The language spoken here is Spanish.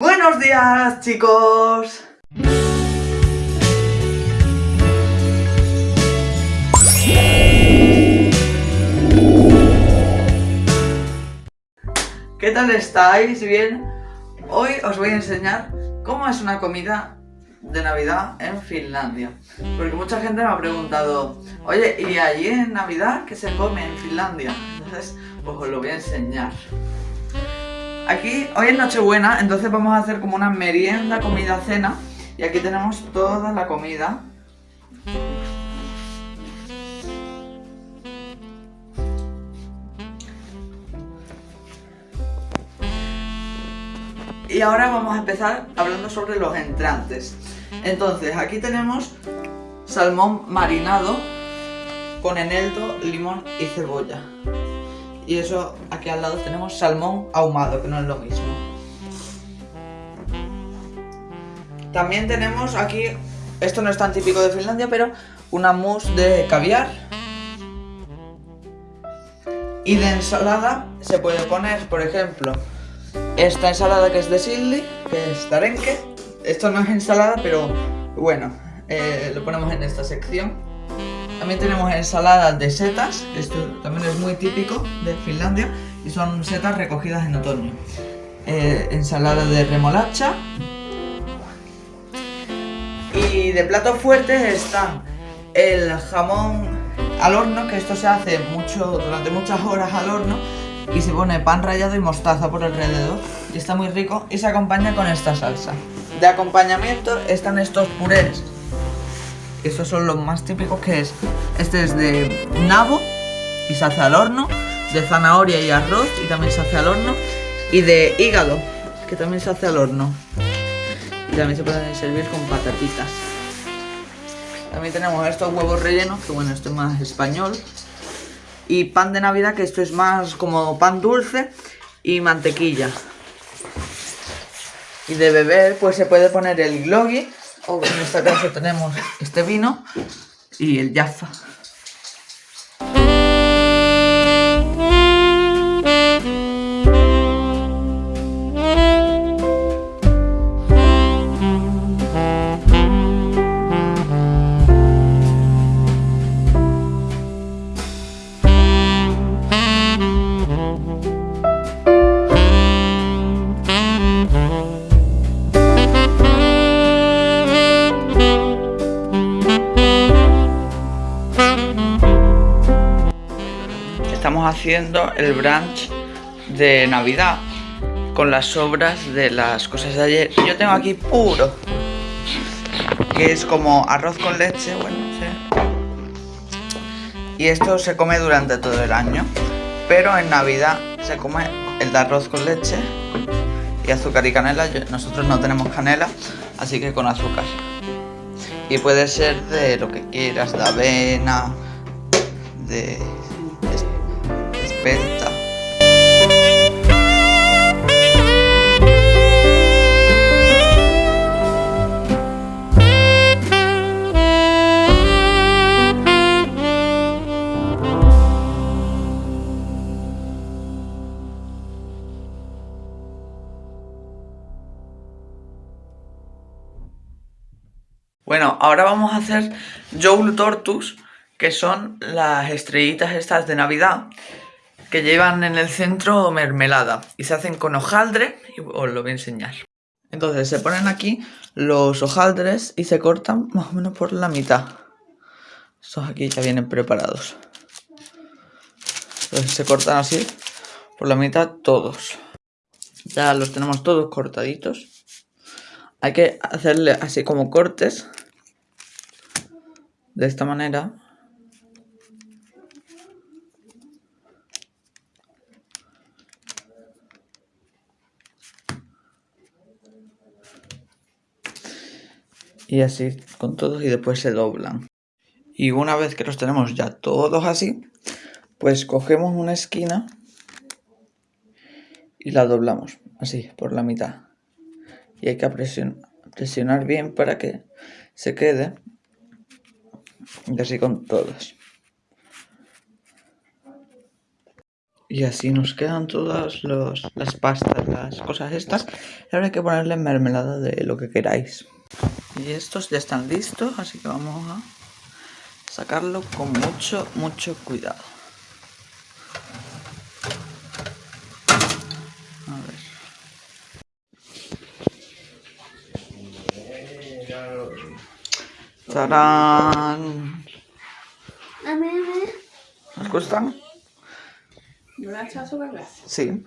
Buenos días, chicos. ¿Qué tal estáis? ¿Bien? Hoy os voy a enseñar cómo es una comida de Navidad en Finlandia. Porque mucha gente me ha preguntado, oye, ¿y allí en Navidad qué se come en Finlandia? Entonces, pues os lo voy a enseñar. Aquí, hoy es Nochebuena, entonces vamos a hacer como una merienda, comida, cena. Y aquí tenemos toda la comida. Y ahora vamos a empezar hablando sobre los entrantes. Entonces, aquí tenemos salmón marinado con eneldo, limón y cebolla. Y eso, aquí al lado tenemos salmón ahumado, que no es lo mismo. También tenemos aquí, esto no es tan típico de Finlandia, pero una mousse de caviar. Y de ensalada se puede poner, por ejemplo, esta ensalada que es de Silly, que es tarenque. Esto no es ensalada, pero bueno, eh, lo ponemos en esta sección. También tenemos ensaladas de setas, esto también es muy típico de Finlandia y son setas recogidas en otoño. Eh, ensalada de remolacha. Y de platos fuertes están el jamón al horno, que esto se hace mucho durante muchas horas al horno y se pone pan rallado y mostaza por alrededor y está muy rico y se acompaña con esta salsa. De acompañamiento están estos purés estos son los más típicos que es, este es de nabo y se hace al horno, de zanahoria y arroz y también se hace al horno, y de hígado, que también se hace al horno. Y también se pueden servir con patatitas. También tenemos estos huevos rellenos, que bueno, esto es más español. Y pan de navidad, que esto es más como pan dulce y mantequilla. Y de beber, pues se puede poner el gloggy, o en este caso tenemos este vino y el Jaffa. Haciendo el brunch de Navidad con las sobras de las cosas de ayer. Yo tengo aquí puro, que es como arroz con leche, bueno, Y esto se come durante todo el año, pero en Navidad se come el de arroz con leche y azúcar y canela. nosotros no tenemos canela, así que con azúcar. Y puede ser de lo que quieras, de avena, de bueno, ahora vamos a hacer Joule Tortus, que son las estrellitas estas de Navidad que llevan en el centro mermelada y se hacen con hojaldre y os lo voy a enseñar. Entonces se ponen aquí los hojaldres y se cortan más o menos por la mitad. Estos aquí ya vienen preparados. Se cortan así por la mitad todos. Ya los tenemos todos cortaditos. Hay que hacerle así como cortes. De esta manera. Y así con todos y después se doblan. Y una vez que los tenemos ya todos así, pues cogemos una esquina y la doblamos así por la mitad. Y hay que presionar, bien para que se quede y así con todos. Y así nos quedan todas las pastas, las cosas estas. Ahora hay que ponerle mermelada de lo que queráis. Y estos ya están listos, así que vamos a sacarlo con mucho, mucho cuidado. A ver. ¡Tarán! A ver, a ver. ¿Os gustan? ¿No echado azúcar glass? Sí.